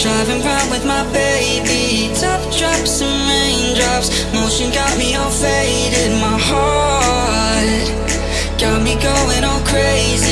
Driving round with my baby. Top drops and raindrops. Motion got me all faded. My heart Got me going all crazy.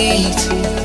feet.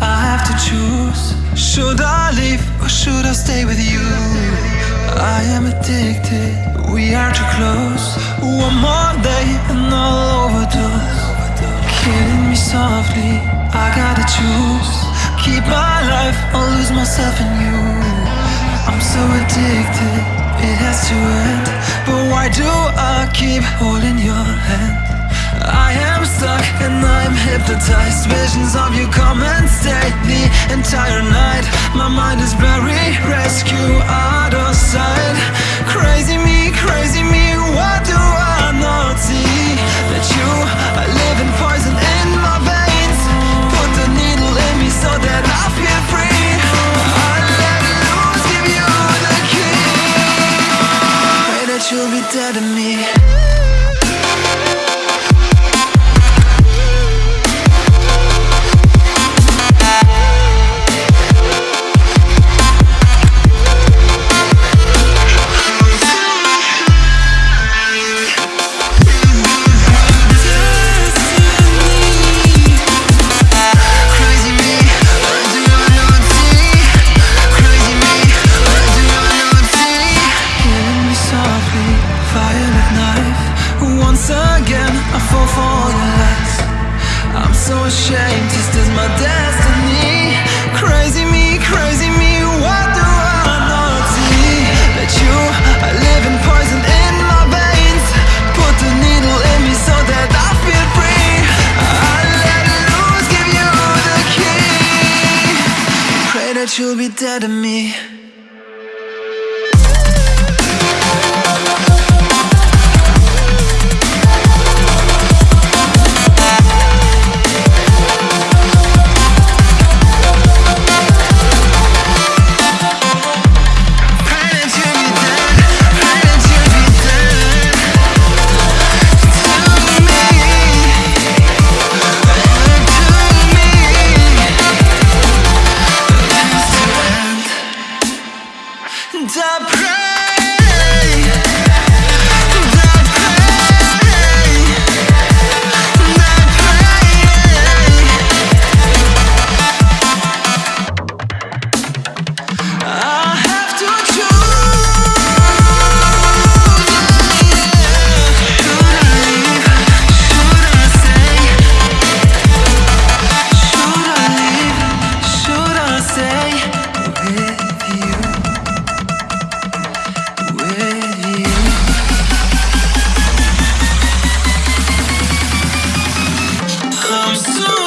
I have to choose. Should I leave or should I stay with you? I am addicted. We are too close. One more day and I'll overdose. Killing me softly. I gotta choose. Keep my life or lose myself in you. I'm so addicted. It has to end. But why do I keep holding your hand? I am stuck and I'm hypnotized. Visions of you come and stay the entire night. My mind is blurry, rescue out of sight. Crazy me, crazy me, what do I not see? That you so ashamed, this is my destiny. Crazy me, crazy me, what do I not see? That you are living poison in my veins. Put the needle in me so that I feel free. I let loose, give you the key. Pray that you'll be dead to me. to